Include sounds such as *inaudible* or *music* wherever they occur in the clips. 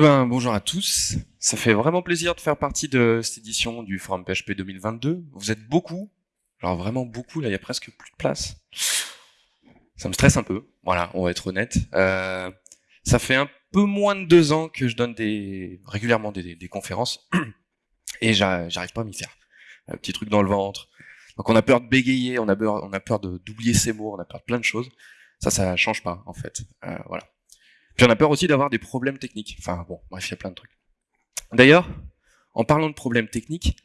ben, bonjour à tous. Ça fait vraiment plaisir de faire partie de cette édition du Forum PHP 2022. Vous êtes beaucoup, alors vraiment beaucoup, là il y a presque plus de place. Ça me stresse un peu, voilà, on va être honnête. Euh, ça fait un peu moins de deux ans que je donne régulièrement des, conférences *clears throat* et j'arrive pas à m'y faire. Un petit truc dans le ventre. Donc on a peur de bégayer, on a peur, peur d'oublier ses mots, on a peur de plein de choses. Ça, ça change pas en fait. Euh, voilà. Puis on a peur aussi d'avoir des problèmes techniques. Enfin bon, bref, il y a plein de trucs. D'ailleurs, en parlant de problèmes techniques,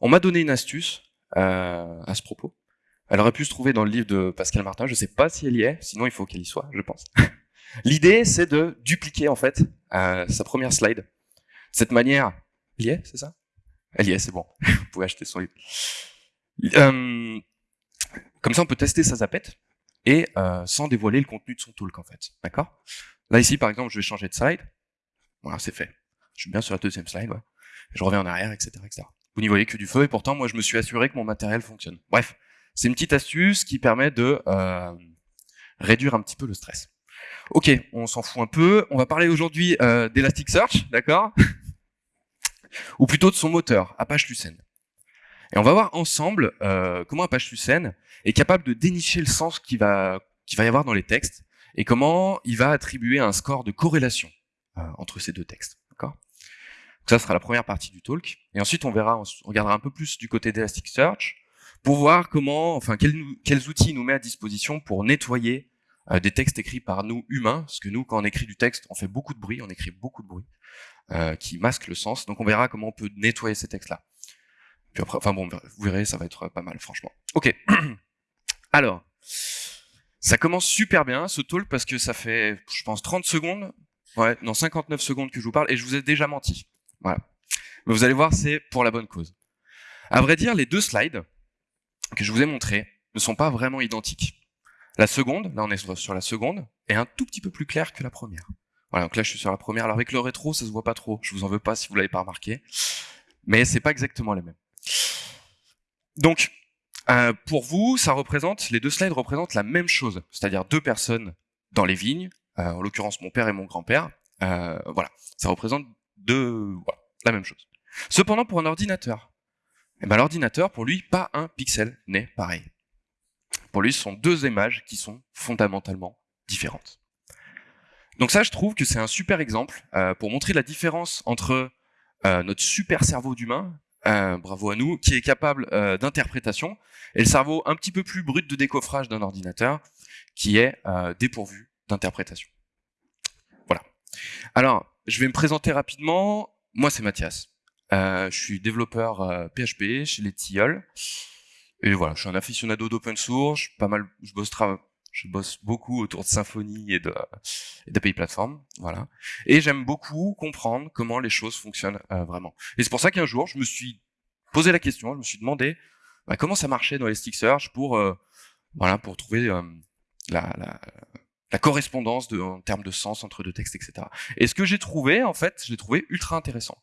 on m'a donné une astuce euh, à ce propos. Elle aurait pu se trouver dans le livre de Pascal Martin, je sais pas si elle y est, sinon il faut qu'elle y soit, je pense. *laughs* L'idée, c'est de dupliquer en fait euh, sa première slide. Cette manière, elle y est, c'est ça? Elle y est, c'est bon. *laughs* Vous pouvez acheter son livre. Euh, comme ça, on peut tester sa zapette et sans dévoiler le contenu de son talk en fait. D'accord? Là ici, par exemple, je vais changer de slide. Voilà, c'est fait. Je suis bien sur la deuxième slide. Je reviens en arrière, etc., etc. Vous n'y voyez que du feu et pourtant, moi, je me suis assuré que mon matériel fonctionne. Bref, c'est une petite astuce qui permet de euh, réduire un petit peu le stress. Ok, on s'en fout un peu. On va parler aujourd'hui euh, d'Elasticsearch, d'accord? Ou plutôt de son moteur, Apache Lucene. Et on va voir ensemble euh, comment Apache Lucene est capable de dénicher le sens qu'il va, va y avoir dans les textes et comment il va attribuer un score de corrélation euh, entre ces deux textes. Ça sera la première partie du talk. Et ensuite, on verra, on regardera un peu plus du côté d'Elasticsearch pour voir comment, enfin, quels, quels outils il nous met à disposition pour nettoyer euh, des textes écrits par nous humains, parce que nous, quand on écrit du texte, on fait beaucoup de bruit, on écrit beaucoup de bruit, euh, qui masque le sens. Donc on verra comment on peut nettoyer ces textes-là. Enfin bon, vous verrez, ça va être pas mal, franchement. Ok. *clears throat* Alors, ça commence super bien, ce talk, parce que ça fait, je pense, 30 secondes, ouais, non, 59 secondes que je vous parle, et je vous ai déjà menti. Voilà. Mais vous allez voir, c'est pour la bonne cause. À vrai dire, les deux slides que je vous ai montrés ne sont pas vraiment identiques. La seconde, là on est sur la seconde, est un tout petit peu plus claire que la première. Voilà, donc là je suis sur la première. Alors avec le rétro, ça se voit pas trop. Je vous en veux pas si vous l'avez pas remarqué. Mais c'est pas exactement les mêmes. Donc, euh, pour vous, ça représente, les deux slides représentent la même chose, c'est-à-dire deux personnes dans les vignes, euh, en l'occurrence mon père et mon grand-père. Euh, voilà, ça représente deux, la même chose. Cependant, pour un ordinateur, eh ben, l'ordinateur, pour lui, pas un pixel n'est pareil. Pour lui, ce sont deux images qui sont fondamentalement différentes. Donc ça, je trouve que c'est un super exemple pour montrer la différence entre notre super cerveau d'humain, euh, bravo à nous, qui est capable d'interprétation, et le cerveau un petit peu plus brut de décoffrage d'un ordinateur, qui est dépourvu d'interprétation. Voilà. Alors, je vais me présenter rapidement. Moi, c'est Mathias. je suis développeur PHP chez les Tilleuls. Et voilà, je suis un aficionado d'open source, pas mal, je bosse, je bosse beaucoup autour de Symfony et de d'API plateforme, voilà. Et j'aime beaucoup comprendre comment les choses fonctionnent euh, vraiment. Et c'est pour ça qu'un jour, je me suis posé la question, je me suis demandé bah, comment ça marchait dans Elasticsearch pour euh, voilà pour trouver euh, la, correspondance en termes de sens entre deux textes, etc. Et ce que j'ai trouvé, en fait, je l'ai trouvé ultra intéressant.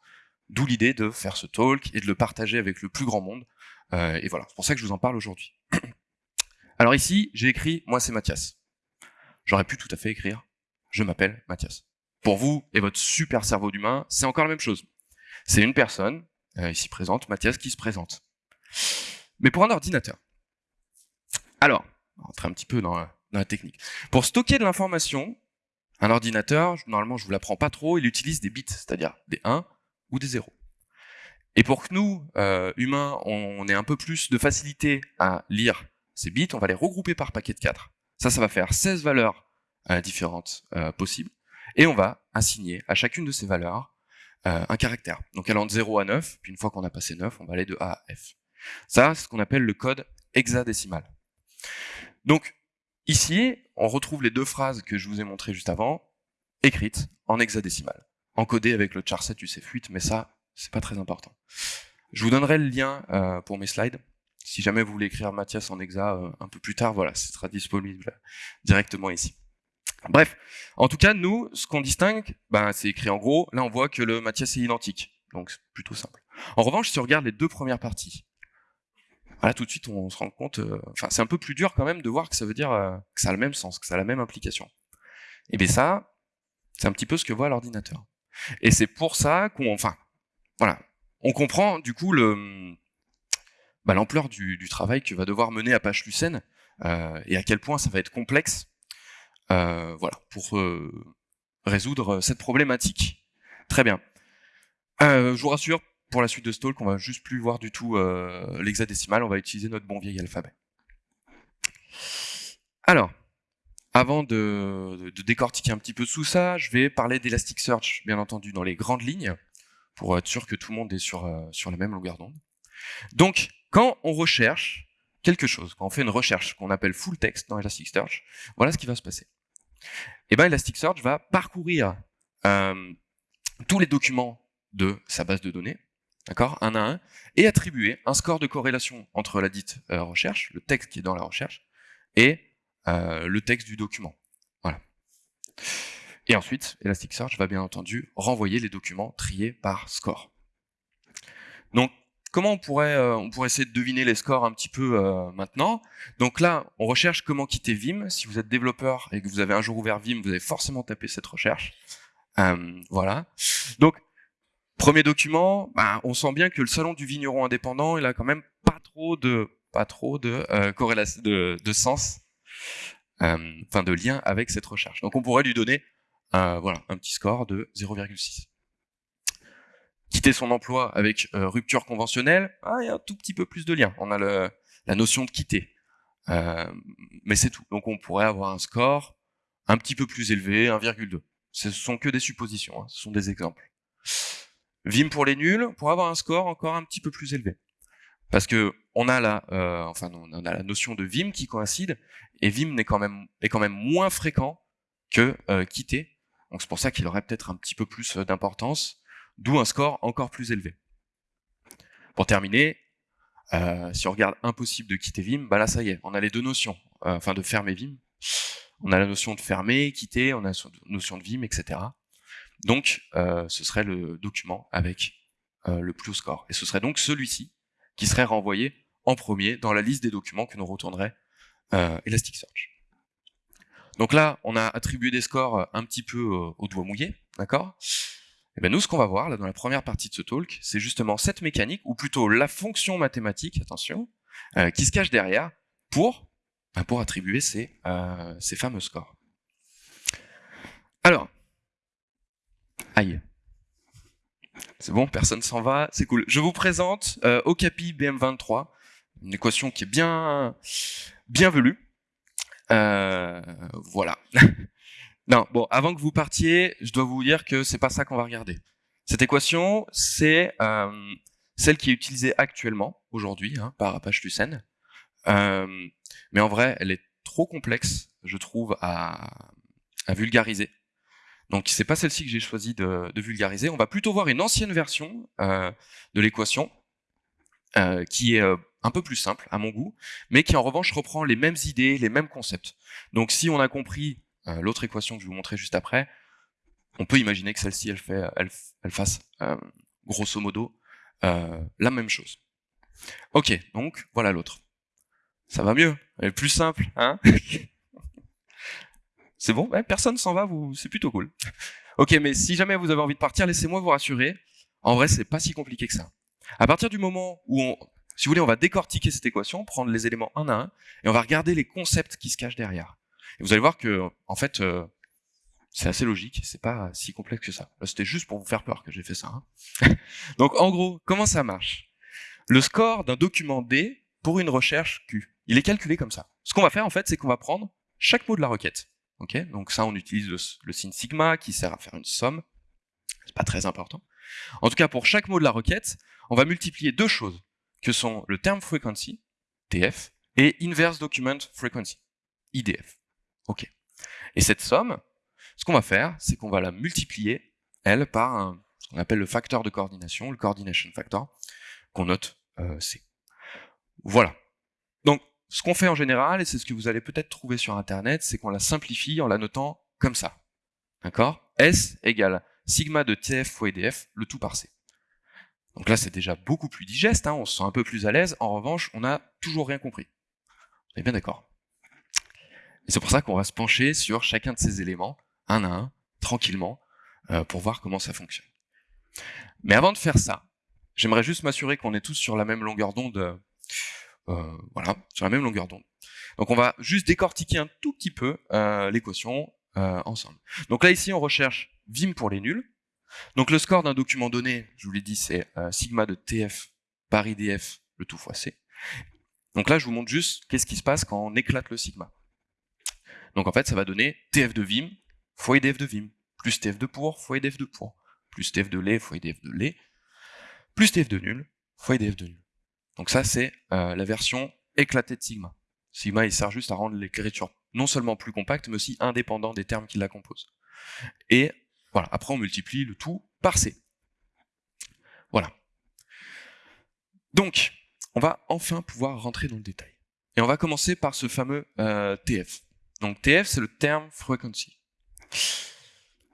D'où l'idée de faire ce talk et de le partager avec le plus grand monde euh, et voilà, c'est pour ça que je vous en parle aujourd'hui. *clears throat* Alors ici, j'ai écrit « Moi, c'est Mathias ». J'aurais pu tout à fait écrire « Je m'appelle Mathias ». Pour vous et votre super cerveau d'humain, c'est encore la même chose. C'est une personne, euh, ici présente, Mathias, qui se présente. Mais pour un ordinateur. Alors, on un petit peu dans la, dans la technique. Pour stocker de l'information, un ordinateur, normalement je vous l'apprends pas trop, il utilise des bits, c'est-à-dire des 1 ou des 0. Et pour que nous, euh, humains, on ait un peu plus de facilité à lire ces bits, on va les regrouper par paquet de 4. Ça, ça va faire 16 valeurs euh, différentes euh, possibles. Et on va assigner à chacune de ces valeurs un caractère. Donc allant de 0 à 9, puis une fois qu'on a passé 9, on va aller de A à F. Ça, c'est ce qu'on appelle le code hexadécimal. Donc ici, on retrouve les deux phrases que je vous ai montrées juste avant, écrites en hexadécimal, encodées avec le charset UCF8, mais ça, c'est pas très important. Je vous donnerai le lien euh, pour mes slides. Si jamais vous voulez écrire Mathias en exa euh, un peu plus tard, voilà, ce sera disponible directement ici. Bref, en tout cas, nous, ce qu'on distingue, ben, c'est écrit en gros. Là, on voit que le Mathias est identique, donc c'est plutôt simple. En revanche, si on regarde les deux premières parties, voilà, tout de suite, on se rend compte, euh, enfin, c'est un peu plus dur quand même de voir que ça veut dire que ça a le même sens, que ça a la même implication. Et bien ça, c'est un petit peu ce que voit l'ordinateur. Et c'est pour ça qu'on, enfin, voilà, on comprend du coup le, bah, l'ampleur du, travail que va devoir mener Apache Lucene euh, et à quel point ça va être complexe, euh, voilà, pour euh, résoudre cette problématique. Très bien. Euh, je vous rassure, pour la suite de Stalk, on va juste plus voir du tout euh, l'hexadécimal, on va utiliser notre bon vieil alphabet. Alors, avant de, de, décortiquer un petit peu sous ça, je vais parler d'Elasticsearch, bien entendu, dans les grandes lignes, pour être sûr que tout le monde est sur, euh, sur la même longueur d'onde. Donc, quand on recherche quelque chose, quand on fait une recherche qu'on appelle full text dans Elasticsearch, voilà ce qui va se passer. Et eh ben Elasticsearch va parcourir euh, tous les documents de sa base de données, d'accord, un à un, et attribuer un score de corrélation entre la dite euh, recherche, le texte qui est dans la recherche, et euh, le texte du document. Voilà. Et ensuite, Elasticsearch va bien entendu renvoyer les documents triés par score. Donc, comment on pourrait, euh, on pourrait essayer de deviner les scores un petit peu euh, maintenant Donc là, on recherche comment quitter Vim. Si vous êtes développeur et que vous avez un jour ouvert Vim, vous avez forcément tapé cette recherche. Euh, voilà. Donc, premier document, bah, on sent bien que le salon du vigneron indépendant, il a quand même pas trop de, corrélation, de, sens, enfin de lien avec cette recherche. Donc, on pourrait lui donner un petit score de 0,6. Quitter son emploi avec euh, rupture conventionnelle, ah, il y a un tout petit peu plus de lien. On a la notion de quitter. Euh, mais c'est tout. Donc on pourrait avoir un score un petit peu plus élevé, 1,2. Ce sont que des suppositions, hein, ce sont des exemples. Vim pour les nuls, pour avoir un score encore un petit peu plus élevé. Parce que on a la, euh, enfin, on a la notion de Vim qui coïncide, et Vim est quand même, est quand même moins fréquent que quitter, donc c'est pour ça qu'il aurait peut-être un petit peu plus d'importance, d'où un score encore plus élevé. Pour terminer, euh, si on regarde impossible de quitter Vim, bah là ça y est, on a les deux notions, euh, enfin de fermer Vim. On a la notion de fermer, quitter, on a la notion de Vim, etc. Donc euh, ce serait le document avec le plus haut score. Et ce serait donc celui-ci qui serait renvoyé en premier dans la liste des documents que nous retournerait Elasticsearch. Donc là, on a attribué des scores un petit peu au doigt mouillé, d'accord? Et bien nous, ce qu'on va voir là dans la première partie de ce talk, c'est justement cette mécanique, ou plutôt la fonction mathématique, attention, euh, qui se cache derrière pour, ben pour attribuer ces, euh, ces fameux scores. Alors, aïe. C'est bon, personne s'en va, c'est cool. Je vous présente euh, Okapi BM23, une équation qui est bien, bien velue. Euh, voilà. *laughs* non, bon, avant que vous partiez, je dois vous dire que c'est pas ça qu'on va regarder. Cette équation, c'est euh, celle qui est utilisée actuellement, aujourd'hui, hein, par Apache Lucene. Euh, mais en vrai, elle est trop complexe, je trouve, à, vulgariser. Donc c'est pas celle-ci que j'ai choisi de, vulgariser. On va plutôt voir une ancienne version euh, de l'équation euh, qui est un peu plus simple à mon goût, mais qui en revanche reprend les mêmes idées, les mêmes concepts. Donc si on a compris euh, l'autre équation que je vous montrer juste après, on peut imaginer que celle-ci, elle, elle, fasse euh, grosso modo euh, la même chose. Ok, donc voilà l'autre. Ça va mieux, elle est plus simple, hein *laughs* C'est bon, personne s'en va, vous, c'est plutôt cool. Ok, mais si jamais vous avez envie de partir, laissez-moi vous rassurer. En vrai, c'est pas si compliqué que ça. À partir du moment où on, on va décortiquer cette équation, prendre les éléments un à un, et on va regarder les concepts qui se cachent derrière. Et vous allez voir que, en fait, euh, c'est assez logique, c'est pas si complexe que ça. C'était juste pour vous faire peur que j'ai fait ça. Hein. *laughs* Donc, en gros, comment ça marche? Le score d'un document D pour une recherche Q, il est calculé comme ça. Ce qu'on va faire, en fait, c'est qu'on va prendre chaque mot de la requête. Donc ça, on utilise le, signe sigma qui sert à faire une somme. C'est pas très important. En tout cas, pour chaque mot de la requête, on va multiplier deux choses que sont le term frequency, TF, et inverse document frequency, IDF. Ok. Et cette somme, ce qu'on va faire, c'est qu'on va la multiplier, elle, par ce qu'on appelle le facteur de coordination, le coordination factor, qu'on note euh, C. Voilà. Donc, ce qu'on fait en général, et c'est ce que vous allez peut-être trouver sur Internet, c'est qu'on la simplifie en la notant comme ça. D'accord? S égale sigma de TF fois IDF, le tout par C. Donc là, c'est déjà beaucoup plus digeste, hein, on se sent un peu plus à l'aise. En revanche, on n'a toujours rien compris. On est bien d'accord? Et c'est pour ça qu'on va se pencher sur chacun de ces éléments, un à un, tranquillement, euh, pour voir comment ça fonctionne. Mais avant de faire ça, j'aimerais juste m'assurer qu'on est tous sur la même longueur d'onde. Euh, voilà, sur la même longueur d'onde. Donc on va juste décortiquer un tout petit peu euh, l'équation ensemble. Donc là ici on recherche Vim pour les nuls. Donc le score d'un document donné, je vous l'ai dit, c'est sigma de TF par IDF, le tout fois C. Donc là je vous montre juste qu'est-ce qui se passe quand on éclate le sigma. Donc en fait ça va donner TF de Vim fois IDF de Vim plus TF de pour fois IDF de pour, plus TF de lait fois IDF de lait, plus TF de nul fois IDF de nul. Donc ça, c'est euh, la version éclatée de Sigma. Sigma, il sert juste à rendre l'écriture non seulement plus compacte, mais aussi indépendant des termes qui la composent. Et voilà, après on multiplie le tout par C. Voilà. Donc, on va enfin pouvoir rentrer dans le détail. Et on va commencer par ce fameux euh, TF. Donc TF, c'est le term frequency.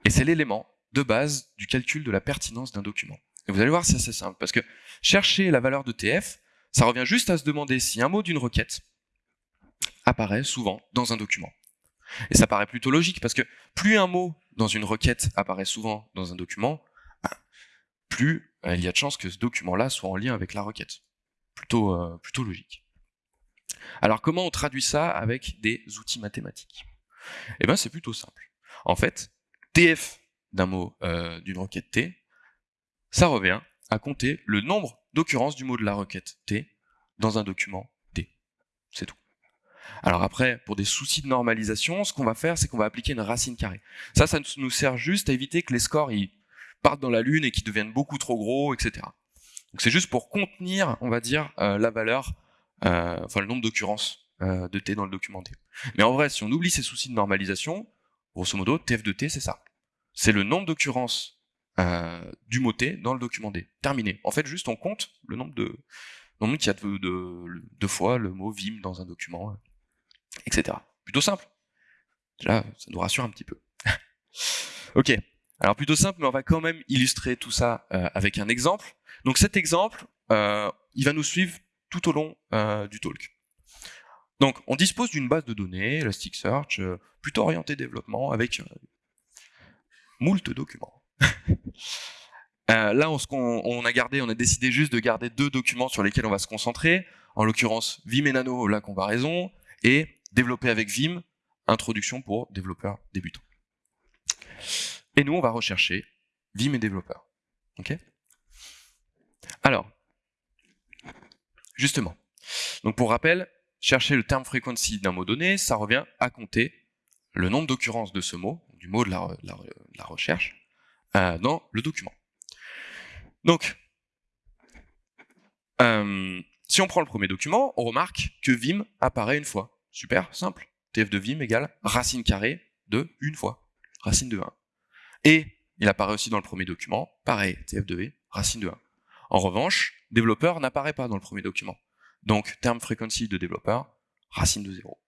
Et c'est l'élément de base du calcul de la pertinence d'un document. Et vous allez voir, c'est assez simple, parce que chercher la valeur de TF, ça revient juste à se demander si un mot d'une requête apparaît souvent dans un document. Et ça paraît plutôt logique, parce que plus un mot dans une requête apparaît souvent dans un document, plus euh, il y a de chances que ce document-là soit en lien avec la requête. Plutôt, euh, plutôt logique. Alors comment on traduit ça avec des outils mathématiques? Eh bien c'est plutôt simple. En fait, TF d'un mot euh, d'une requête T, ça revient à compter le nombre d'occurrences du mot de la requête T dans un document T. C'est tout. Alors après, pour des soucis de normalisation, ce qu'on va faire, c'est qu'on va appliquer une racine carrée. Ça, ça nous sert juste à éviter que les scores ils partent dans la lune et qu'ils deviennent beaucoup trop gros, etc. Donc c'est juste pour contenir, on va dire, euh, la valeur, enfin le nombre d'occurrences de T dans le document T. Mais en vrai, si on oublie ces soucis de normalisation, Grosso modo, TF de T, c'est ça. C'est le nombre d'occurrences euh, du mot T dans le document D. Terminé. En fait, juste on compte le nombre de nombre qu'il y a de, de, fois le mot Vim dans un document, euh, etc. Plutôt simple. Là, ça nous rassure un petit peu. *laughs* ok. Alors plutôt simple, mais on va quand même illustrer tout ça euh, avec un exemple. Donc cet exemple, il va nous suivre tout au long du talk. Donc, on dispose d'une base de données, Elasticsearch, euh, plutôt orientée développement, avec euh, moult documents. *laughs* euh, là, on, a gardé, on a décidé juste de garder deux documents sur lesquels on va se concentrer, en l'occurrence Vim et Nano, la comparaison, et développer avec Vim, introduction pour développeurs débutants. Et nous, on va rechercher Vim et développeurs. Ok? Alors, justement, donc pour rappel, chercher le terme frequency d'un mot donné, ça revient à compter le nombre d'occurrences de ce mot, du mot de la, recherche, euh, dans le document. Donc, euh, si on prend le premier document, on remarque que Vim apparaît une fois. Super, simple. TF de Vim égale racine carrée de une fois, racine de 1. Et il apparaît aussi dans le premier document, pareil, TF de V, racine de 1. En revanche, développeur n'apparaît pas dans le premier document. Donc, terme frequency de développeur, racine de 0.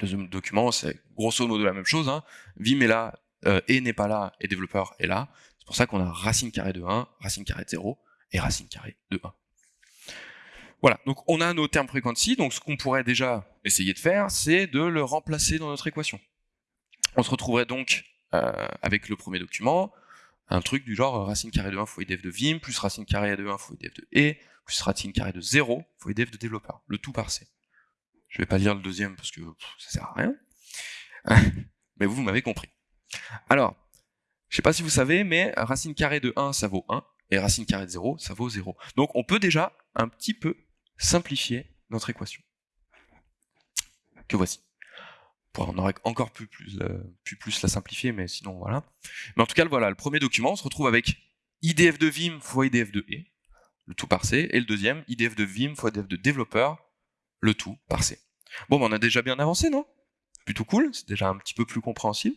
Deuxième document, c'est grosso modo la même chose. Hein. Vim est là, euh, et n'est pas là, et développeur est là. C'est pour ça qu'on a racine carrée de 1, racine carrée de 0, et racine carrée de 1. Voilà, donc on a nos termes frequency, donc ce qu'on pourrait déjà essayer de faire, c'est de le remplacer dans notre équation. On se retrouverait donc euh, avec le premier document, un truc du genre racine carrée de 1 fois idf de vim, plus racine carrée de 1 fois idf de e, plus racine carré de 0 fois IDF de développeur, le tout par C. Je vais pas lire le deuxième parce que ça sert à rien. *laughs* mais vous, vous m'avez compris. Alors, je sais pas si vous savez, mais racine carrée de 1, ça vaut 1, et racine carrée de 0, ça vaut 0. Donc on peut déjà un petit peu simplifier notre équation. Que voici. On aurait encore pu plus, plus la simplifier, mais sinon voilà. Mais en tout cas, voilà, le premier document, on se retrouve avec IDF de Vim fois IDF de E le tout par C, et le deuxième, IDF de Vim fois IDF de développeur, le tout par C. Bon, on a déjà bien avancé, non? Plutôt cool, c'est déjà un petit peu plus compréhensible.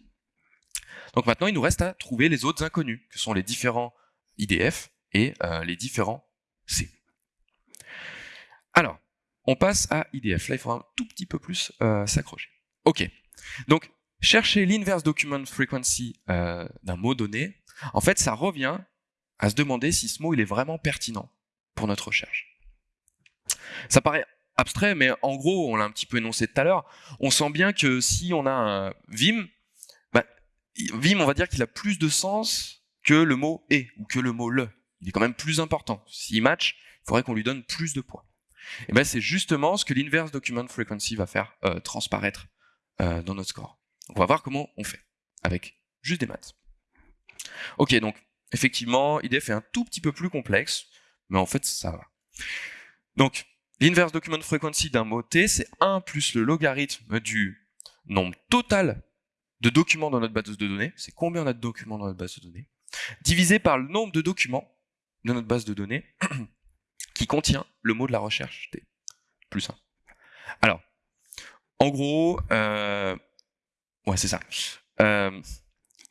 Donc maintenant, il nous reste à trouver les autres inconnus, que sont les différents IDF et euh, les différents C. Alors, on passe à IDF. Là, il faudra un tout petit peu plus euh, s'accrocher. Ok. Donc, chercher l'inverse document frequency euh, d'un mot donné, en fait, ça revient à se demander si ce mot est vraiment pertinent pour notre recherche. Ça paraît abstrait, mais en gros, on l'a un petit peu énoncé tout à l'heure, on sent bien que si on a un Vim, bah, Vim, on va dire qu'il a plus de sens que le mot et ou que le mot le. Il est quand même plus important. S'il match, il faudrait qu'on lui donne plus de poids. Et ben c'est justement ce que l'inverse document frequency va faire euh, transparaître euh, dans notre score. on va voir comment on fait avec juste des maths. Ok, donc effectivement, IDF est un tout petit peu plus complexe, mais en fait ça va. Donc l'inverse document frequency d'un mot T, c'est 1 plus le logarithme du nombre total de documents dans notre base de données, c'est combien on a de documents dans notre base de données, divisé par le nombre de documents de notre base de données *coughs* qui contient le mot de la recherche T, plus 1. Alors, en gros, euh, ouais c'est ça. Euh,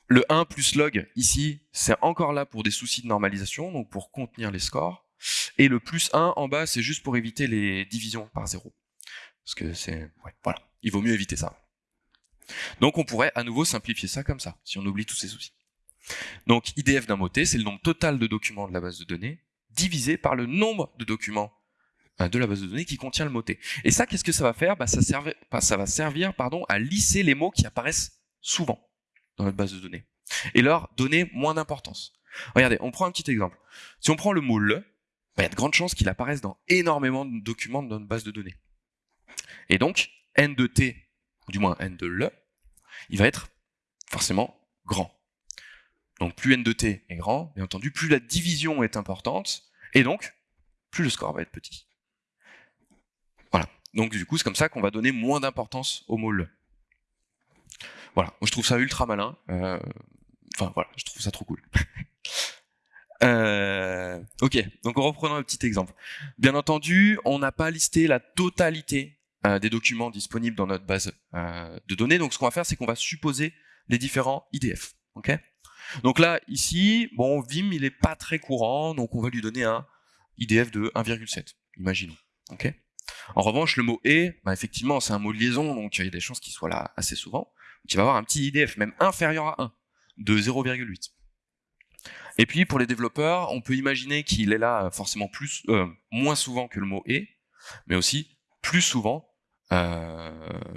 le 1 plus log ici, c'est encore là pour des soucis de normalisation, donc pour contenir les scores. Et le plus 1 en bas, c'est juste pour éviter les divisions par 0. Parce que c'est... Voilà, il vaut mieux éviter ça. Donc on pourrait à nouveau simplifier ça comme ça, si on oublie tous ces soucis. Donc IDF d'un mot c'est le nombre total de documents de la base de données, divisé par le nombre de documents de la base de données qui contient le mot T. Et ça, qu'est-ce que ça va faire? Bah, ça, va servir pardon, à lisser les mots qui apparaissent souvent dans notre base de données et leur donner moins d'importance. Regardez, on prend un petit exemple. Si on prend le mot le, bah, il y a de grandes chances qu'il apparaisse dans énormément de documents de notre base de données. Et donc, n de t du moins n de le, il va être forcément grand. Donc plus n de t est grand, bien entendu, plus la division est importante, et donc plus le score va être petit. Donc du coup, c'est comme ça qu'on va donner moins d'importance au mot le. Voilà. Je trouve ça ultra malin. Euh, enfin voilà, je trouve ça trop cool. *laughs* euh, ok, donc reprenons un petit exemple. Bien entendu, on n'a pas listé la totalité euh, des documents disponibles dans notre base euh, de données. Donc ce qu'on va faire, c'est qu'on va supposer les différents IDF. Ok? Donc là, ici, bon, Vim, il est pas très courant, donc on va lui donner un IDF de 1,7, imaginons. Ok? En revanche, le mot et, bah, effectivement, c'est un mot de liaison, donc il y a des chances qu'il soit là assez souvent. Donc il va avoir un petit IDF, même inférieur à 1, de 0,8. Et puis pour les développeurs, on peut imaginer qu'il est là forcément euh, moins souvent que le mot et, mais aussi plus souvent euh,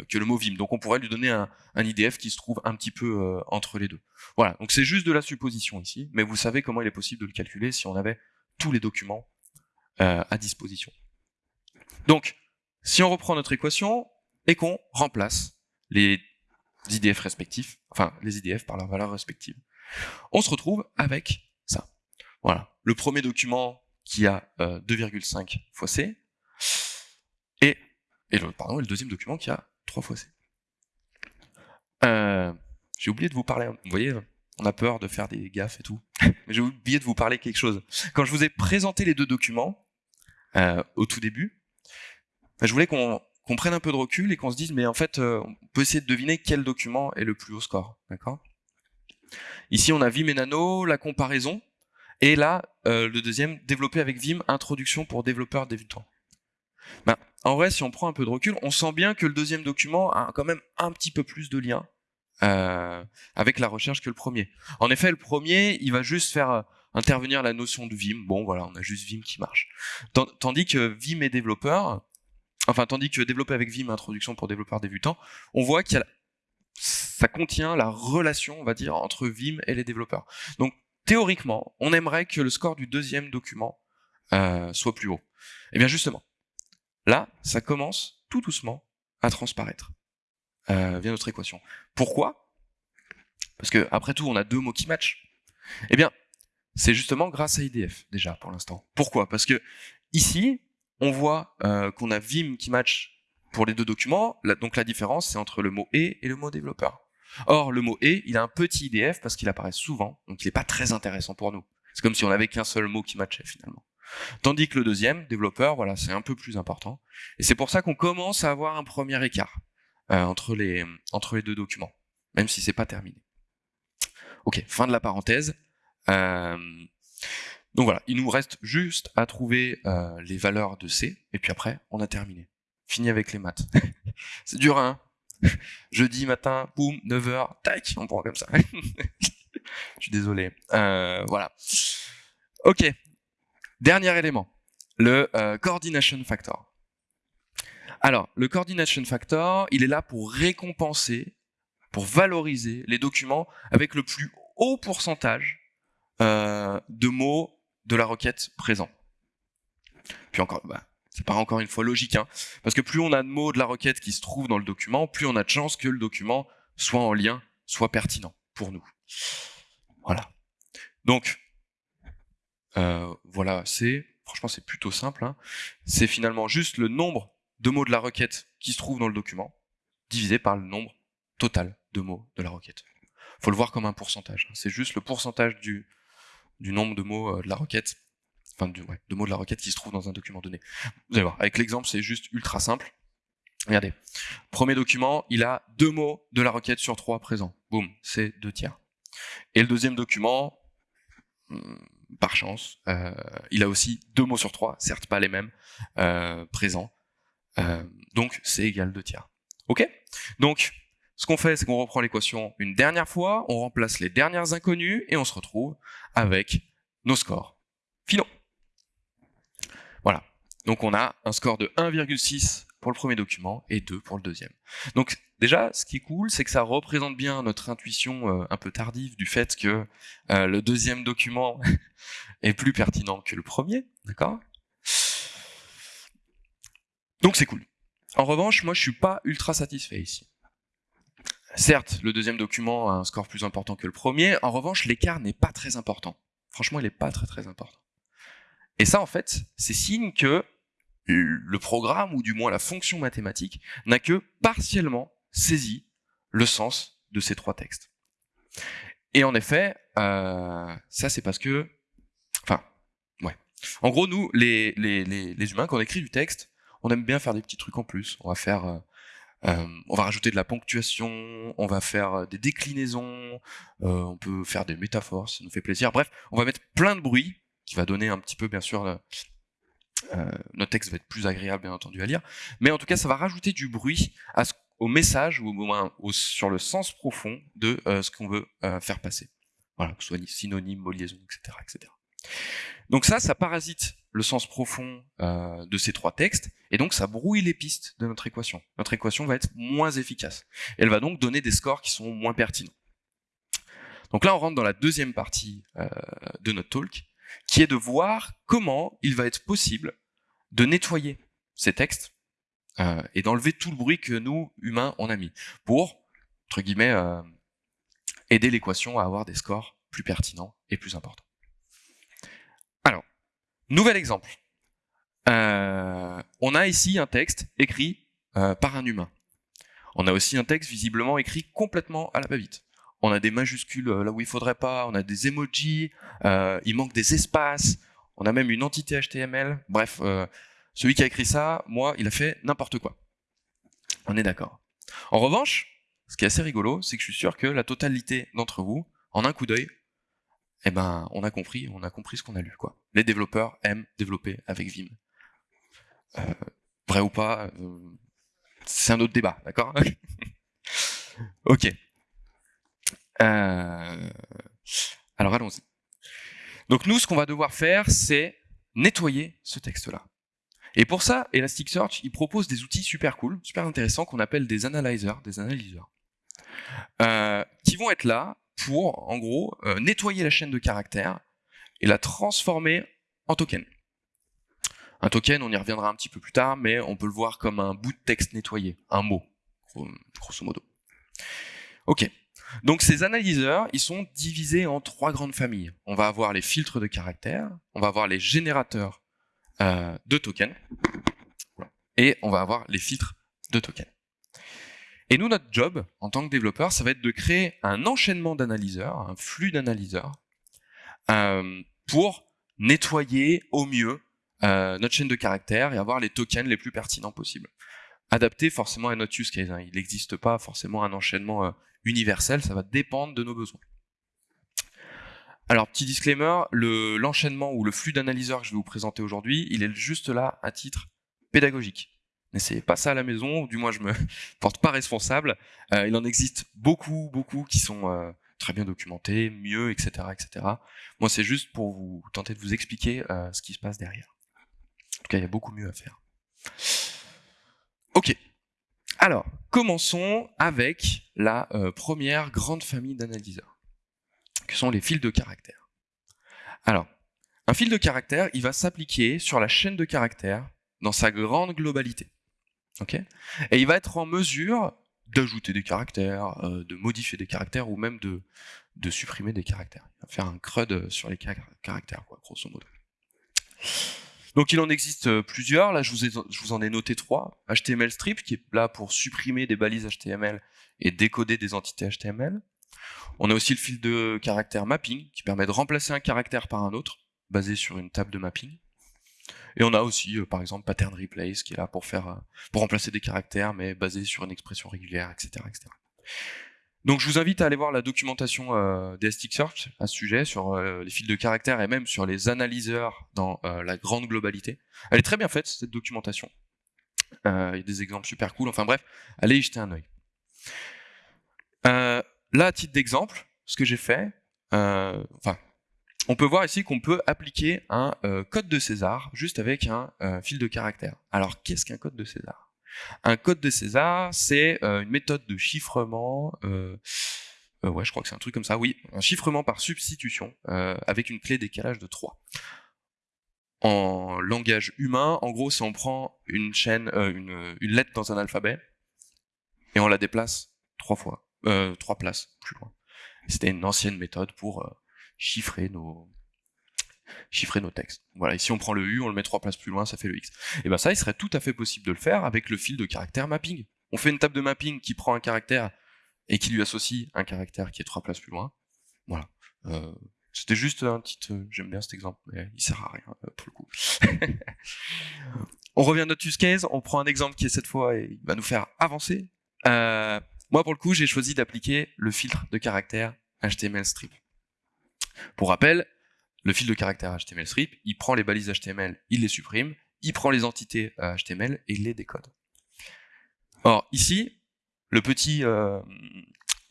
que le mot Vim. Donc on pourrait lui donner un, IDF qui se trouve un petit peu euh, entre les deux. Voilà, donc c'est juste de la supposition ici, mais vous savez comment il est possible de le calculer si on avait tous les documents à disposition. Donc, si on reprend notre équation et qu'on remplace les IDF respectifs, enfin les IDF par leurs valeurs respectives, on se retrouve avec ça. Voilà, le premier document qui a 2,5 fois C, et et le, pardon, le deuxième document qui a trois fois C. Euh, j'ai oublié de vous parler, vous voyez, on a peur de faire des gaffes et tout, *laughs* j'ai oublié de vous parler quelque chose. Quand je vous ai présenté les deux documents, euh, au tout début, je voulais qu'on prenne un peu de recul et qu'on se dise, mais en fait, euh, on peut essayer de deviner quel document est le plus haut score, d'accord? Ici, on a Vim et Nano, la comparaison, et là, euh, le deuxième, développé avec Vim, introduction pour développeurs débutants. Ben, en vrai, si on prend un peu de recul, on sent bien que le deuxième document a quand même un petit peu plus de lien euh, avec la recherche que le premier. En effet, le premier, il va juste faire intervenir la notion de Vim. Bon, voilà, on a juste Vim qui marche. Tandis que Vim est développeur, enfin, tandis que développer avec Vim, introduction pour développeurs débutants, on voit qu'il ça contient la relation, on va dire, entre Vim et les développeurs. Donc, théoriquement, on aimerait que le score du deuxième document euh, soit plus haut. Et eh bien justement, Là, ça commence tout doucement à transparaître euh, via notre équation. Pourquoi? Parce que après tout, on a deux mots qui matchent. Eh bien, c'est justement grâce à IDF déjà pour l'instant. Pourquoi? Parce que ici, on voit euh, qu'on a Vim qui match pour les deux documents. donc la différence, c'est entre le mot et et le mot développeur. Or, le mot et, il a un petit IDF parce qu'il apparaît souvent, donc il n'est pas très intéressant pour nous. C'est comme si on avait qu'un seul mot qui matchait finalement. Tandis que le deuxième, développeur, voilà, c'est un peu plus important. Et c'est pour ça qu'on commence à avoir un premier écart euh, entre, les, entre les deux documents, même si c'est pas terminé. Ok, fin de la parenthèse. Euh, donc voilà, il nous reste juste à trouver euh, les valeurs de C, et puis après, on a terminé. Fini avec les maths. *laughs* c'est dur, hein *laughs* Jeudi matin, boum, 9h, tac, on prend comme ça. *laughs* Je suis désolé. voilà. Ok, Dernier élément, le euh, coordination factor. Alors, le coordination factor, il est là pour récompenser pour valoriser les documents avec le plus haut pourcentage euh, de mots de la requête présent. Puis encore, bah, ça paraît encore une fois logique, hein, parce que plus on a de mots de la requête qui se trouvent dans le document, plus on a de chances que le document soit en lien, soit pertinent pour nous. Voilà. Donc, euh, voilà, c'est franchement c'est plutôt simple. Hein. C'est finalement juste le nombre de mots de la requête qui se trouvent dans le document divisé par le nombre total de mots de la requête. Faut le voir comme un pourcentage. Hein. C'est juste le pourcentage du, du nombre de mots euh, de la requête enfin de, mots de la requête qui se trouvent dans un document donné. Vous allez voir, avec l'exemple, c'est juste ultra simple. Regardez, premier document, il a deux mots de la requête sur trois présents. Boum, c'est deux tiers. Et le deuxième document, hmm, par chance, euh, il a aussi deux mots sur trois, certes pas les mêmes, euh, présents. Donc c'est égal deux tiers. Ok? Donc, ce qu'on fait, c'est qu'on reprend l'équation une dernière fois, on remplace les dernières inconnues et on se retrouve avec nos scores finaux. Voilà. Donc on a un score de 1,6 pour le premier document et 2 pour le deuxième. Donc déjà, ce qui est cool, c'est que ça représente bien notre intuition euh, un peu tardive du fait que euh, le deuxième document *laughs* est plus pertinent que le premier, d'accord? Donc c'est cool. En revanche, moi je suis pas ultra satisfait ici. Certes, le deuxième document a un score plus important que le premier, en revanche l'écart n'est pas très important. Franchement, il n'est pas très très important. Et ça, en fait, c'est signe que le programme, ou du moins la fonction mathématique, n'a que partiellement saisi le sens de ces trois textes. Et en effet, euh, ça c'est parce que... Enfin, ouais. En gros, nous, les, humains, quand on écrit du texte, on aime bien faire des petits trucs en plus. On va faire... Euh, euh, on va rajouter de la ponctuation, on va faire des déclinaisons, on peut faire des métaphores, ça nous fait plaisir. Bref, on va mettre plein de bruit qui va donner un petit peu, bien sûr, euh, notre texte va être plus agréable, bien entendu, à lire. Mais en tout cas, ça va rajouter du bruit au message, ou au moins sur le sens profond de euh, ce qu'on veut euh, faire passer. Voilà, que ce soit synonyme, mot liaison, etc., etc. Donc ça, ça parasite le sens profond de ces trois textes, et donc ça brouille les pistes de notre équation. Notre équation va être moins efficace. Elle va donc donner des scores qui sont moins pertinents. Donc là, on rentre dans la deuxième partie de notre talk, qui est de voir comment il va être possible de nettoyer ces textes euh, et d'enlever tout le bruit que nous, humains, on a mis, pour, entre guillemets, euh, aider l'équation à avoir des scores plus pertinents et plus importants. Nouvel exemple. Euh, on a ici un texte écrit par un humain. On a aussi un texte visiblement écrit complètement à la va-vite on a des majuscules euh, là où il faudrait pas, on a des emojis, euh, il manque des espaces, on a même une entité HTML. Bref, euh, celui qui a écrit ça, moi, il a fait n'importe quoi. On est d'accord. En revanche, ce qui est assez rigolo, c'est que je suis sûr que la totalité d'entre vous, en un coup d'œil, eh ben, on a compris, on a compris ce qu'on a lu, quoi. Les développeurs aiment développer avec Vim. vrai ou pas, c'est un autre débat, d'accord *laughs* Ok. Euh, alors allons-y. Donc nous, ce qu'on va devoir faire, c'est nettoyer ce texte-là. Et pour ça, Elasticsearch, il propose des outils super cool, super intéressants, qu'on appelle des analyzers, des analyseurs, euh, qui vont être là pour, en gros, euh, nettoyer la chaîne de caractères et la transformer en token. Un token, on y reviendra un petit peu plus tard, mais on peut le voir comme un bout de texte nettoyé, un mot, grosso modo. Ok, donc ces analyseurs, ils sont divisés en trois grandes familles. On va avoir les filtres de caractères, on va avoir les générateurs euh, de tokens, et on va avoir les filtres de tokens. Et nous, notre job, en tant que développeur, ça va être de créer un enchaînement d'analyseurs, un flux d'analyseurs, euh, pour nettoyer au mieux euh, notre chaîne de caractères et avoir les tokens les plus pertinents possibles. Adapté forcément à notre use case. Hein. Il n'existe pas forcément un enchaînement universel, ça va dépendre de nos besoins. Alors, petit disclaimer, l'enchaînement ou le flux d'analyseurs que je vais vous présenter aujourd'hui, il est juste là à titre pédagogique. N'essayez pas ça à la maison, du moins je me *laughs* porte pas responsable. Euh, il en existe beaucoup, beaucoup qui sont euh, très bien documentés, mieux, etc. etc. Moi, c'est juste pour vous tenter de vous expliquer euh, ce qui se passe derrière. En tout cas, il y a beaucoup mieux à faire. Ok. Alors, commençons avec la première grande famille d'analyseurs, que sont les fils de caractères. Alors, un fil de caractère, il va s'appliquer sur la chaîne de caractères dans sa grande globalité. Et il va être en mesure d'ajouter des caractères, euh, de modifier des caractères ou même de, supprimer des caractères. Il va faire un CRUD sur les caractères, quoi, grosso modo. Donc il en existe euh, plusieurs, là je vous, je vous en ai noté trois. HTML strip qui est là pour supprimer des balises HTML et décoder des entités HTML. On a aussi le fil de caractère mapping qui permet de remplacer un caractère par un autre basé sur une table de mapping. Et on a aussi, euh, par exemple, pattern replace qui est là pour faire, euh, pour remplacer des caractères, mais basé sur une expression régulière, etc., etc. Donc je vous invite à aller voir la documentation euh, d'Elasticsearch à ce sujet, sur euh, les fils de caractères et même sur les analyseurs dans la grande globalité. Elle est très bien faite, cette documentation. Il y a des exemples super cool. Enfin bref, allez y jeter un œil. là, à titre d'exemple, ce que j'ai fait, enfin, on peut voir ici qu'on peut appliquer un code de César juste avec un fil de caractères. Alors, qu'est-ce qu'un code de César? Un code de César, c'est euh, une méthode de chiffrement, euh, euh, ouais, je crois que c'est un truc comme ça, oui, un chiffrement par substitution, avec une clé décalage de 3. En langage humain, en gros, si on prend une chaîne, une, lettre dans un alphabet, et on la déplace trois fois, trois places plus loin. C'était une ancienne méthode pour chiffrer nos, chiffrer nos textes. Voilà, ici on prend le U, on le met trois places plus loin, ça fait le X. Et bien ça, il serait tout à fait possible de le faire avec le fil de caractère mapping. On fait une table de mapping qui prend un caractère et qui lui associe un caractère qui est trois places plus loin. Voilà. Euh, C'était juste un petit... Euh, j'aime bien cet exemple, mais il sert à rien euh, pour le coup. *laughs* on revient à notre use case, on prend un exemple qui est cette fois et il va nous faire avancer. Moi pour le coup, j'ai choisi d'appliquer le filtre de caractère HTML strip. Pour rappel, le fil de caractère HTML strip, il prend les balises HTML, il les supprime, il prend les entités HTML euh, et il les décode. Or, ici, le petit euh,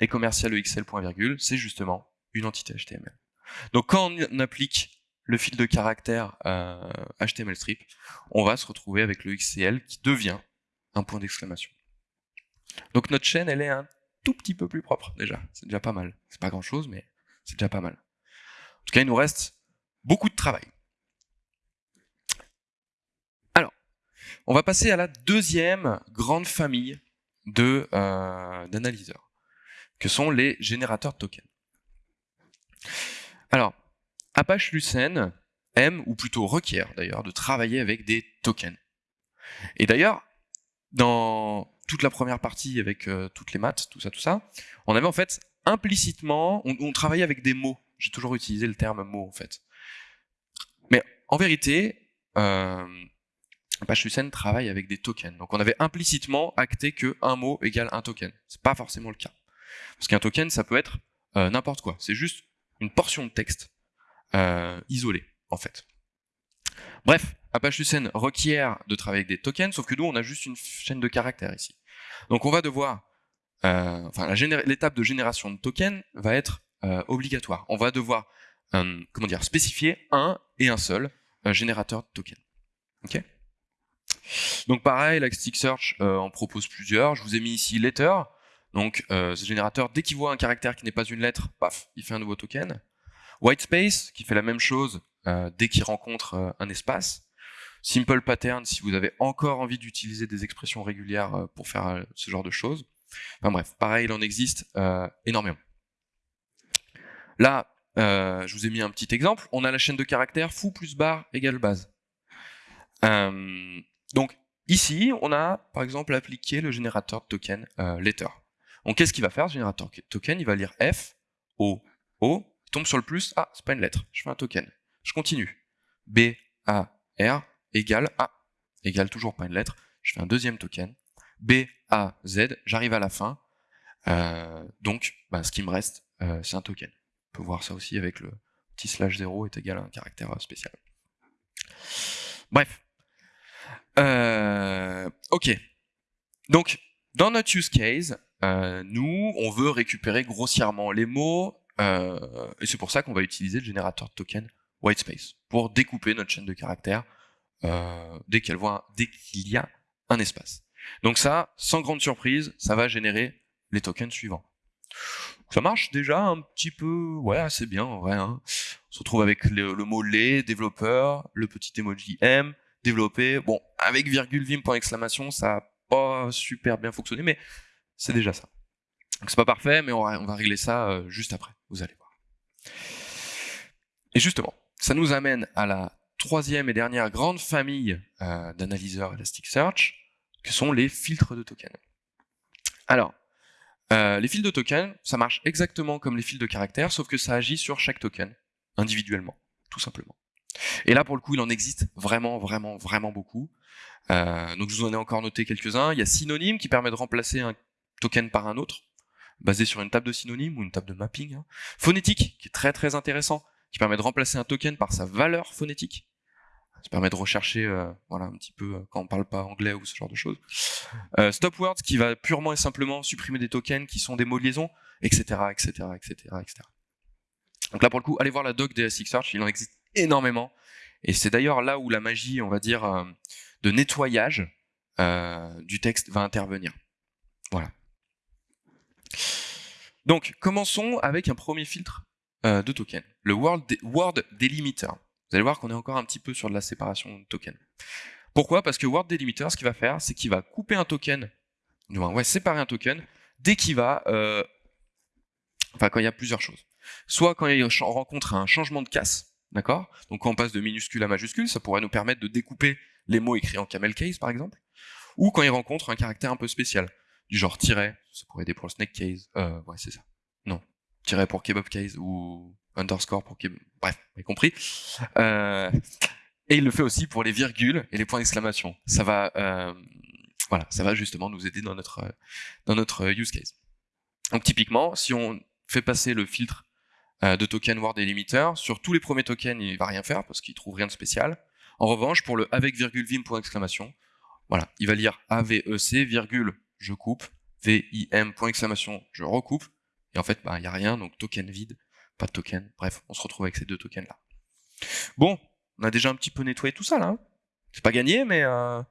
et commercial EXL c'est justement une entité HTML. Donc quand on applique le fil de caractère HTML euh, strip, on va se retrouver avec le XCL qui devient un point d'exclamation. Donc notre chaîne, elle est un tout petit peu plus propre déjà. C'est déjà pas mal. C'est pas grand chose, mais c'est déjà pas mal. Tout cas, il nous reste beaucoup de travail. Alors, on va passer à la deuxième grande famille euh, d'analyseurs, que sont les générateurs de tokens. Alors, Apache Lucene aime, ou plutôt requiert d'ailleurs, de travailler avec des tokens. Et d'ailleurs, dans toute la première partie avec euh, toutes les maths, tout ça, tout ça, on avait en fait implicitement, on travaillait avec des mots. J'ai toujours utilisé le terme mot en fait. Mais en vérité, euh, Apache travaille avec des tokens. Donc on avait implicitement acté que un mot égale un token. C'est pas forcément le cas. Parce qu'un token, ça peut être euh, n'importe quoi. C'est juste une portion de texte euh, isolée, en fait. Bref, Apache Lucene requiert de travailler avec des tokens, sauf que nous, on a juste une chaîne de caractères ici. Donc on va devoir, euh, enfin l'étape de génération de tokens va être euh, obligatoire. On va devoir euh, comment dire, spécifier un et un seul euh, générateur de token. Ok? Donc pareil, Elasticsearch en propose plusieurs. Je vous ai mis ici letter. Donc ce générateur, dès qu'il voit un caractère qui n'est pas une lettre, paf, il fait un nouveau token. Whitespace, qui fait la même chose dès qu'il rencontre un espace. Simple Pattern, si vous avez encore envie d'utiliser des expressions régulières pour faire ce genre de choses. Enfin bref, pareil, il en existe énormément. Là, euh, je vous ai mis un petit exemple. On a la chaîne de caractères fou plus bar égale base. Euh, donc ici, on a par exemple appliqué le générateur de token euh, letter. Donc qu'est-ce qu'il va faire ce générateur de token? Il va lire F, O, O, tombe sur le plus, ah, c'est pas une lettre, je fais un token. Je continue. B, A, R égale A, égale toujours pas une lettre, je fais un deuxième token. B, A, Z, j'arrive à la fin. donc, bah, ce qui me reste, c'est un token peut voir ça aussi avec le petit slash 0 est égal à un caractère spécial. Bref. Euh, ok. Donc, dans notre use case, euh, nous, on veut récupérer grossièrement les mots, euh, et c'est pour ça qu'on va utiliser le générateur de token whitespace, pour découper notre chaîne de caractères dès qu'il y a un espace. Donc ça, sans grande surprise, ça va générer les tokens suivants. Ça marche déjà un petit peu, ouais, assez bien en vrai. Hein. On se retrouve avec le, mot les, développeur, le petit emoji M, développé. Bon, avec virgule vim point exclamation, ça n'a pas super bien fonctionné, mais c'est déjà ça. Donc c'est pas parfait, mais on va, régler ça euh, juste après, vous allez voir. Et justement, ça nous amène à la troisième et dernière grande famille euh, d'analyseurs Elasticsearch, que sont les filtres de tokens. Alors, euh, les fils de tokens, ça marche exactement comme les fils de caractères, sauf que ça agit sur chaque token, individuellement, tout simplement. Et là, pour le coup, il en existe vraiment, vraiment, vraiment beaucoup. Euh, donc je vous en ai encore noté quelques-uns. Il y a synonyme qui permet de remplacer un token par un autre, basé sur une table de synonyme ou une table de mapping. Hein. Phonétique, qui est très très intéressant, qui permet de remplacer un token par sa valeur phonétique. Ça permet de rechercher euh, voilà, un petit peu euh, quand on parle pas anglais ou ce genre de choses. Euh, stop words qui va purement et simplement supprimer des tokens qui sont des mots de liaison, etc., etc., etc.. Donc là pour le coup, allez voir la doc des Search, il en existe énormément. Et c'est d'ailleurs là où la magie, on va dire, euh, de nettoyage du texte va intervenir. Voilà. Donc, commençons avec un premier filtre de token, le Word, Word Delimiter. Vous allez voir qu'on est encore un petit peu sur de la séparation de tokens. Pourquoi? Parce que Word Delimiter, ce qu'il va faire, c'est qu'il va couper un token, ouais, séparer un token, dès qu'il va, euh, enfin quand il y a plusieurs choses. Soit quand il rencontre un changement de casse, d'accord? Donc quand on passe de minuscule à majuscule, ça pourrait nous permettre de découper les mots écrits en camel case, par exemple. Ou quand il rencontre un caractère un peu spécial, du genre tiret, ça pourrait aider pour le snake case, euh, ouais c'est ça. Non, tiret pour kebab case, ou underscore pour qu'il... Bref, vous avez compris. Euh, et il le fait aussi pour les virgules et les points d'exclamation. Ça va, euh, voilà, ça va justement nous aider dans notre, dans notre use case. Donc typiquement, si on fait passer le filtre euh, de token word delimiter, sur tous les premiers tokens, il va rien faire parce qu'il trouve rien de spécial. En revanche, pour le avec virgule vim point d'exclamation, voilà, il va lire AVEC, virgule, je coupe, VIM point d'exclamation, je recoupe, et en fait, bah, il n'y a rien, donc token vide, pas de token. Bref, on se retrouve avec ces deux tokens là. Bon, on a déjà un petit peu nettoyé tout ça là. Hein. c'est pas gagné, mais euh,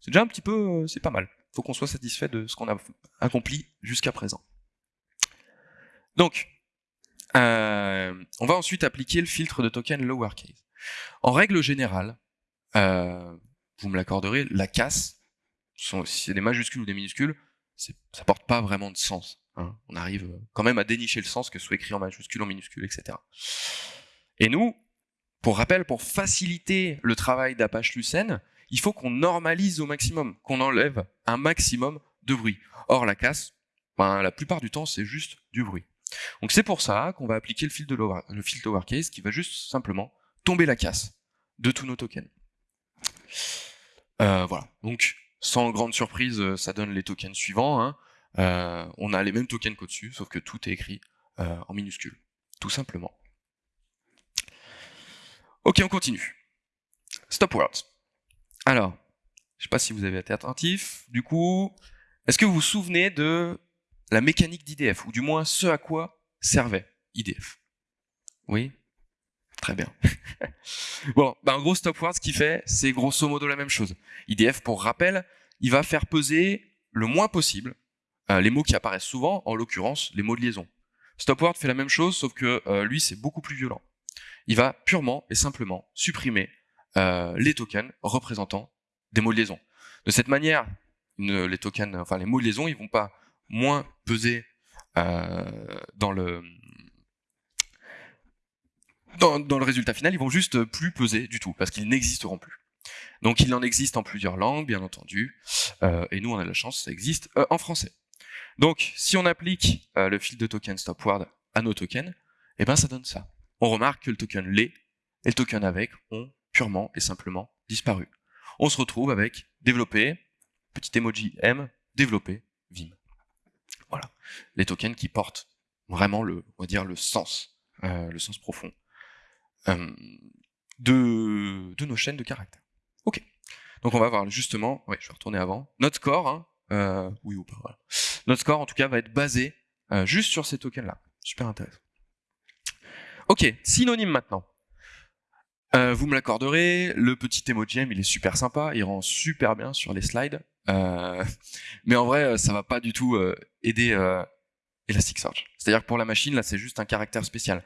c'est déjà un petit peu, euh, c'est pas mal. Faut qu'on soit satisfait de ce qu'on a accompli jusqu'à présent. Donc, euh, on va ensuite appliquer le filtre de token lowercase. En règle générale, vous me l'accorderez, la casse, si c'est des majuscules ou des minuscules, ça porte pas vraiment de sens. Hein. On arrive euh, quand même à dénicher le sens, que ce soit écrit en majuscule, en minuscule, etc. Et nous, pour rappel, pour faciliter le travail d'Apache Lucene, il faut qu'on normalise au maximum, qu'on enlève un maximum de bruit. Or, la casse, ben, la plupart du temps, c'est juste du bruit. Donc c'est pour ça qu'on va appliquer le filtre, de qui va juste simplement tomber la casse de tous nos tokens. Euh, voilà, donc sans grande surprise, euh, ça donne les tokens suivants. Hein. Euh, on a les mêmes tokens qu'au-dessus, sauf que tout est écrit euh, en minuscule, tout simplement. Ok, on continue. Stop words. Alors, je sais pas si vous avez été attentif. Du coup, est-ce que vous vous souvenez de la mécanique d'IDF, ou du moins ce à quoi servait IDF Oui? Très bien. *laughs* bon, bah en gros, StopWords, ce qu'il fait, c'est grosso modo la même chose. IDF, pour rappel, il va faire peser le moins possible euh, les mots qui apparaissent souvent, en l'occurrence les mots de liaison. StopWord fait la même chose, sauf que euh, lui c'est beaucoup plus violent. Il va purement et simplement supprimer euh, les tokens représentant des mots de liaison. De cette manière, les tokens, enfin les mots de liaison, ils vont pas moins peser dans le dans, dans, le résultat final, ils vont juste plus peser du tout, parce qu'ils n'existeront plus. Donc il en existe en plusieurs langues, bien entendu, et nous on a la chance, ça existe en français. Donc, si on applique euh, le fil de token stopward à nos tokens, eh ben ça donne ça. On remarque que le token les et le token avec ont purement et simplement disparu. On se retrouve avec développé, petit emoji M, développé, Vim. Voilà. Les tokens qui portent vraiment le, on va dire, le sens, euh, le sens profond euh, de, de nos chaînes de caractères. Ok. Donc on va voir justement, ouais, je vais retourner avant, notre score, hein, oui ou pas, voilà. Notre score, en tout cas, va être basé euh, juste sur ces tokens-là. Super intéressant. Ok, synonyme maintenant. Euh, vous me l'accorderez, le petit emoji il est super sympa, il rend super bien sur les slides. Euh, *laughs* mais en vrai, ça va pas du tout aider Elasticsearch. C'est-à-dire que pour la machine, là, c'est juste un caractère spécial.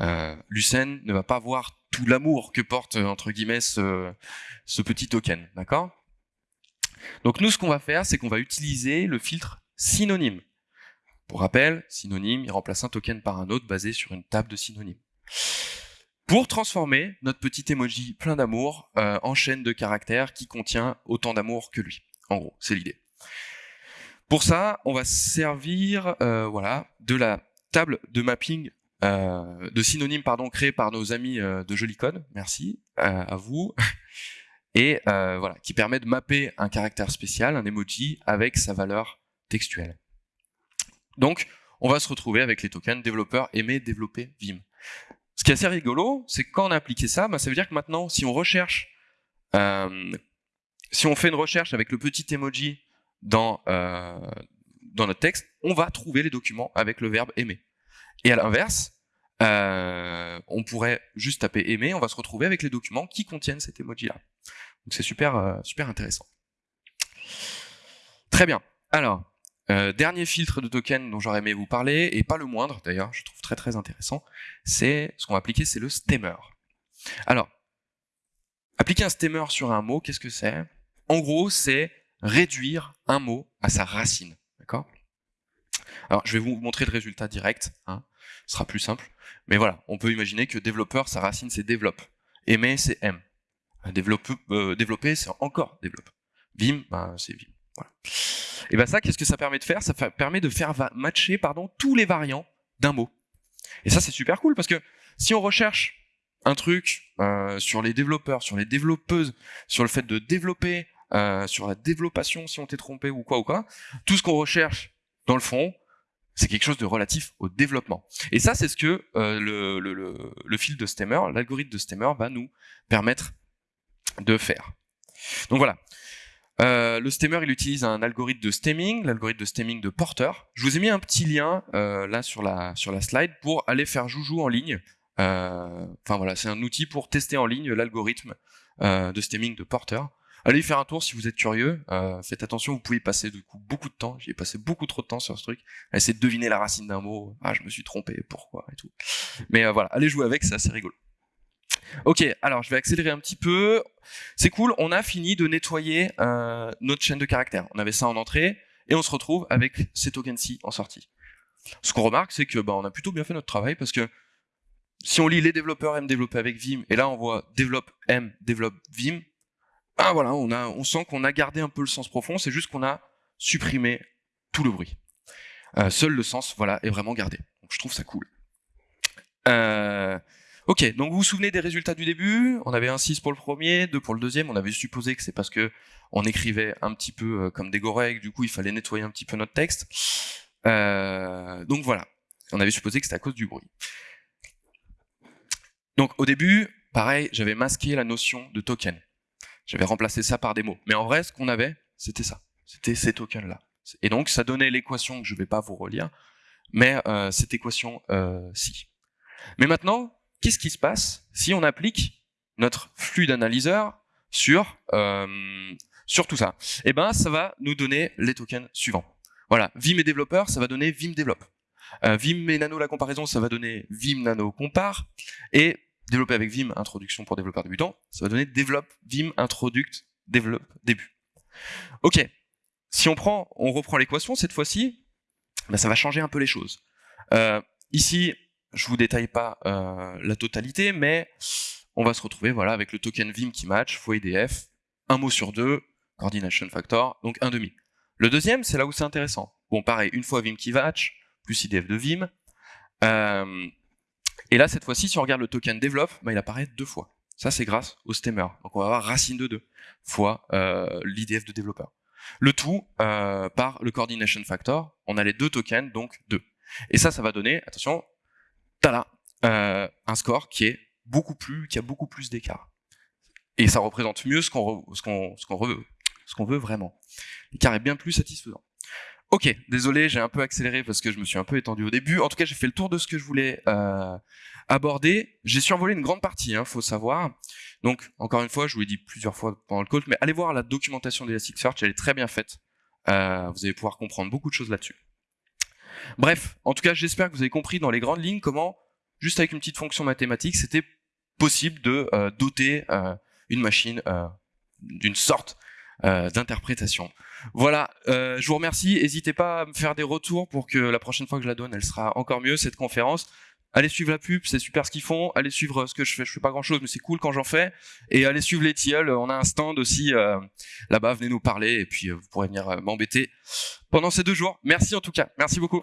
Euh, Lucene ne va pas voir tout l'amour que porte, entre guillemets, ce, ce petit token. D'accord? Donc nous, ce qu'on va faire, c'est qu'on va utiliser le filtre synonyme. Pour rappel, synonyme, il remplace un token par un autre basé sur une table de synonymes. Pour transformer notre petit emoji plein d'amour euh, en chaîne de caractères qui contient autant d'amour que lui. En gros, c'est l'idée. Pour ça, on va servir euh, voilà, de la table de mapping euh, de synonymes pardon, créée par nos amis de Jolicode. Merci à vous. *laughs* Et voilà, qui permet de mapper un caractère spécial, un emoji, avec sa valeur textuelle. Donc, on va se retrouver avec les tokens développeur aimer développer Vim. Ce qui est assez rigolo, c'est que quand on a appliqué ça, bah, ça veut dire que maintenant, si on recherche, euh, si on fait une recherche avec le petit emoji dans, euh, dans notre texte, on va trouver les documents avec le verbe aimer. Et à l'inverse, euh, on pourrait juste taper aimer, on va se retrouver avec les documents qui contiennent cet emoji-là. Donc c'est super, super intéressant. Très bien. Alors, euh, dernier filtre de token dont j'aurais aimé vous parler, et pas le moindre d'ailleurs, je trouve très très intéressant, c'est ce qu'on va appliquer, c'est le stemmer. Alors, appliquer un stemmer sur un mot, qu'est-ce que c'est? En gros, c'est réduire un mot à sa racine. D'accord? Alors, je vais vous montrer le résultat direct, hein, ce sera plus simple. Mais voilà, on peut imaginer que développeur, sa racine c'est développe. Aimer, c'est aime. Développer, euh, c'est encore développe. Vim, ben, c'est Vim. Et ben ça, qu'est-ce que ça permet de faire? Ça permet de faire matcher pardon, tous les variants d'un mot. Et ça, c'est super cool parce que si on recherche un truc euh, sur les développeurs, sur les développeuses, sur le fait de développer, euh, sur la développation si on t'est trompé ou quoi ou quoi, tout ce qu'on recherche dans le fond, c'est quelque chose de relatif au développement. Et ça, c'est ce que euh, le, le, fil de Stemmer, l'algorithme de Stemmer va nous permettre de faire. Donc voilà. Euh, le stemmer, il utilise un algorithme de stemming, l'algorithme de stemming de Porter. Je vous ai mis un petit lien euh, là sur la sur la slide pour aller faire joujou en ligne. Euh, enfin voilà, c'est un outil pour tester en ligne l'algorithme euh, de stemming de Porter. Allez y faire un tour si vous êtes curieux. Faites attention, vous pouvez passer du coup beaucoup de temps. J'y ai passé beaucoup trop de temps sur ce truc. À essayer de deviner la racine d'un mot. Ah, je me suis trompé, pourquoi et tout. Mais voilà, allez jouer avec, c'est assez rigolo. Ok, alors je vais accélérer un petit peu. C'est cool, on a fini de nettoyer euh, notre chaîne de caractères. On avait ça en entrée, et on se retrouve avec ces tokens-ci en sortie. Ce qu'on remarque, c'est que bah, on a plutôt bien fait notre travail, parce que si on lit les développeurs aiment développer avec Vim, et là on voit développe aime développe Vim, ah voilà, on, a, on sent qu'on a gardé un peu le sens profond, c'est juste qu'on a supprimé tout le bruit. Euh, seul le sens, voilà, est vraiment gardé. Donc je trouve ça cool. Euh, Ok, donc vous vous souvenez des résultats du début? On avait un 6 pour le premier, 2 pour le deuxième. On avait supposé que c'est parce que on écrivait un petit peu euh, comme des gorèques, du coup il fallait nettoyer un petit peu notre texte. Euh, donc voilà, on avait supposé que c'était à cause du bruit. Donc au début, pareil, j'avais masqué la notion de token. J'avais remplacé ça par des mots. Mais en vrai, ce qu'on avait, c'était ça. C'était ces tokens-là. Et donc ça donnait l'équation que je vais pas vous relire, mais euh, cette équation-ci. mais maintenant, qu'est-ce qui se passe si on applique notre flux d'analyseur sur, euh, sur tout ça? Eh ben, ça va nous donner les tokens suivants. Voilà, Vim et développeur, ça va donner Vim développe. Euh, Vim et nano la comparaison, ça va donner Vim nano compare. Et développer avec Vim introduction pour développeur débutant, ça va donner développe Vim introduct développe début. Ok, si on prend, on reprend l'équation cette fois-ci, ben ça va changer un peu les choses. Euh, ici, je vous détaille pas euh, la totalité, mais on va se retrouver voilà avec le token Vim qui match, fois IDF, un mot sur deux, coordination factor, donc un demi. Le deuxième, c'est là où c'est intéressant. Bon, pareil, une fois Vim qui match, plus IDF de Vim. Euh, et là, cette fois-ci, si on regarde le token develop, bah, il apparaît deux fois. Ça, c'est grâce au stemmer. Donc on va avoir racine de 2 fois euh, l'IDF de développeur. Le tout par le coordination factor. On a les deux tokens, donc 2. Et ça, ça va donner, attention, t'as euh, un score qui est beaucoup plus, qui a beaucoup plus d'écart. Et ça représente mieux ce qu'on veut, veut vraiment. L'écart est bien plus satisfaisant. Ok, désolé, j'ai un peu accéléré parce que je me suis un peu étendu au début. En tout cas, j'ai fait le tour de ce que je voulais euh, aborder. J'ai survolé une grande partie, hein, faut savoir. Donc, encore une fois, je vous l'ai dit plusieurs fois pendant le call, mais allez voir la documentation d'Elasticsearch, elle est très bien faite. Euh, vous allez pouvoir comprendre beaucoup de choses là-dessus. Bref, en tout cas, j'espère que vous avez compris dans les grandes lignes comment, juste avec une petite fonction mathématique, c'était possible de euh, doter euh, une machine euh, d'une sorte d'interprétation. Voilà, je vous remercie. N'hésitez pas à me faire des retours pour que la prochaine fois que je la donne, elle sera encore mieux, cette conférence. Allez suivre la pub, c'est super ce qu'ils font. Allez suivre ce que je fais. Je fais pas grand chose, mais c'est cool quand j'en fais. Et allez suivre les tilleuls. On a un stand aussi euh, là-bas. Venez nous parler et puis euh, vous pourrez venir euh, m'embêter pendant ces deux jours. Merci en tout cas. Merci beaucoup.